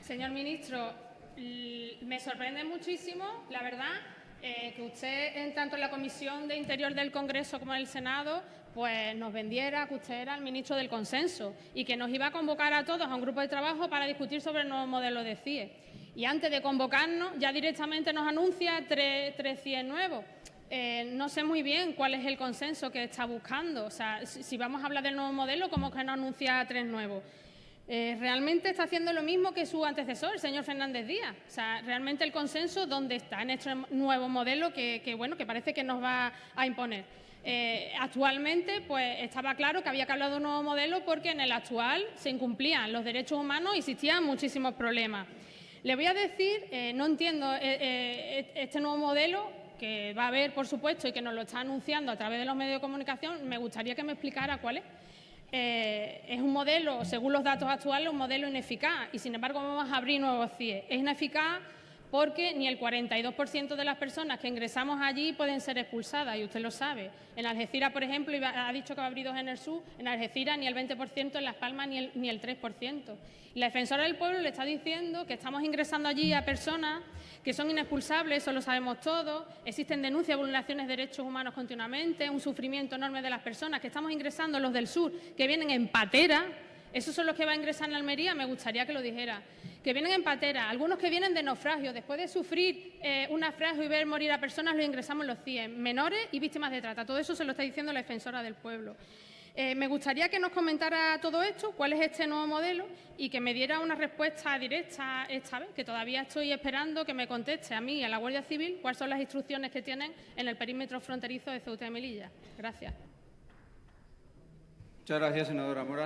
Señor ministro, me sorprende muchísimo, la verdad, eh, que usted, en tanto en la Comisión de Interior del Congreso como en el Senado, pues nos vendiera que usted era el ministro del consenso y que nos iba a convocar a todos a un grupo de trabajo para discutir sobre el nuevo modelo de CIE. Y antes de convocarnos, ya directamente nos anuncia tres, tres CIE nuevos. Eh, no sé muy bien cuál es el consenso que está buscando. O sea, si, vamos a hablar del nuevo modelo, ¿cómo que no anuncia tres nuevos? Eh, realmente está haciendo lo mismo que su antecesor, el señor Fernández Díaz. O sea, realmente el consenso, ¿dónde está en este nuevo modelo que, bueno, que parece que nos va a imponer? Eh, actualmente, pues estaba claro que había que hablar de un nuevo modelo porque en el actual se incumplían los derechos humanos y existían muchísimos problemas. Le voy a decir, no entiendo este nuevo modelo que va a haber, por supuesto, y que nos lo está anunciando a través de los medios de comunicación, me gustaría que me explicara cuál es. Eh, es un modelo, según los datos actuales, un modelo ineficaz y, sin embargo, vamos a abrir nuevos CIE. Es ineficaz porque ni el 42% de las personas que ingresamos allí pueden ser expulsadas, y usted lo sabe. En Algeciras, por ejemplo, ha dicho que va a abrir dos en el sur, en Algeciras ni el 20%, en Las Palmas ni el, ni el 3%. Y la defensora del pueblo le está diciendo que estamos ingresando allí a personas que son inexpulsables, eso lo sabemos todos, existen denuncias de vulneraciones de derechos humanos continuamente, un sufrimiento enorme de las personas, que estamos ingresando los del sur, que vienen en patera, esos son los que van a ingresar en Almería, me gustaría que lo dijera. Que vienen en patera, algunos que vienen de naufragio. Después de sufrir eh, un naufragio y ver morir a personas, los ingresamos los 100. Menores y víctimas de trata. Todo eso se lo está diciendo la defensora del pueblo. Eh, me gustaría que nos comentara todo esto, cuál es este nuevo modelo y que me diera una respuesta directa esta vez, que todavía estoy esperando que me conteste a mí y a la Guardia Civil cuáles son las instrucciones que tienen en el perímetro fronterizo de Ceuta y Melilla. Gracias. Muchas gracias, senadora Mora.